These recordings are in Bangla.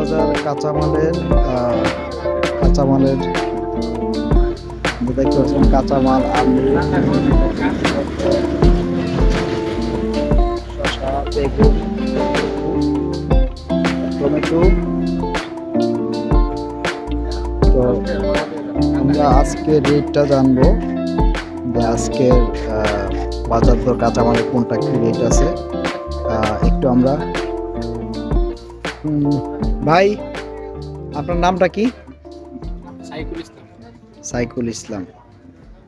বাজার কাঁচামালের কাঁচামালের দেখতে পাচ্ছেন কাঁচামাল, আলু, শসা, বেগুন তো আমরা আজকে রেটটা জানব যে আজকের বাজার দর কাঁচামালের কোনটা কি রেট আছে। একটু আমরা ভাই আপনার নামটা কি? সাইকুল ইসলাম।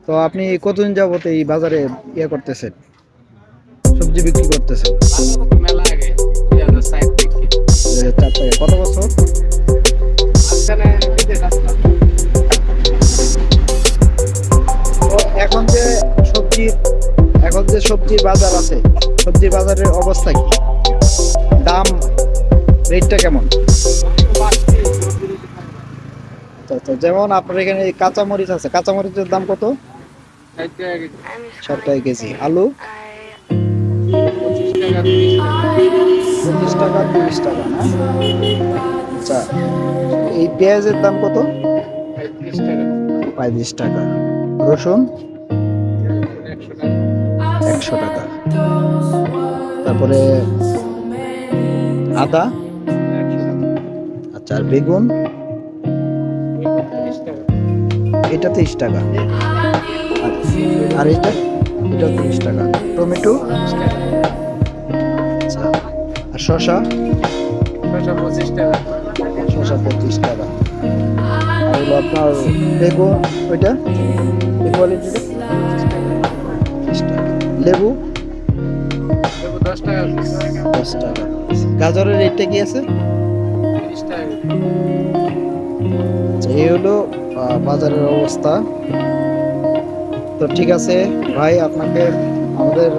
তো আপনি কতদিন যাবত এই বাজারে ইয়ে করতেছেন? সবজি বিক্রি করতেছেন? কত বছর? এখন যে সবজি এখন যে সবজির বাজার আছে সবজির বাজারের অবস্থা কি? রেটটা কেমন? আচ্ছা, আচ্ছা, যেমন আপনার এখানে কাঁচামরিচ আছে কাঁচামরিচের দাম কত? ষাট টাকা কেজি। আলু? পঁচিশ টাকা তিরিশ টাকা না? আচ্ছা এই পেঁয়াজের দাম কত? পঁয়ত্রিশ টাকা। রসুন? একশো টাকা। তারপরে আদা? আর বেগুন। এটা তিরিশ টাকা। আর- এটা এটা তিরিশ টাকা। টমেটো। আচ্ছা আর শসা? ছশো পঁচিশ টাকা শসা পঁচিশ টাকা। আর আপনার বেগুন, ওইটা? লেবু দশ টাকা দশ টাকা। গাজরের রেটটা কি আছে? হলো বাজারের অবস্থা। তো ঠিক আছে ভাই আপনাকে আমাদের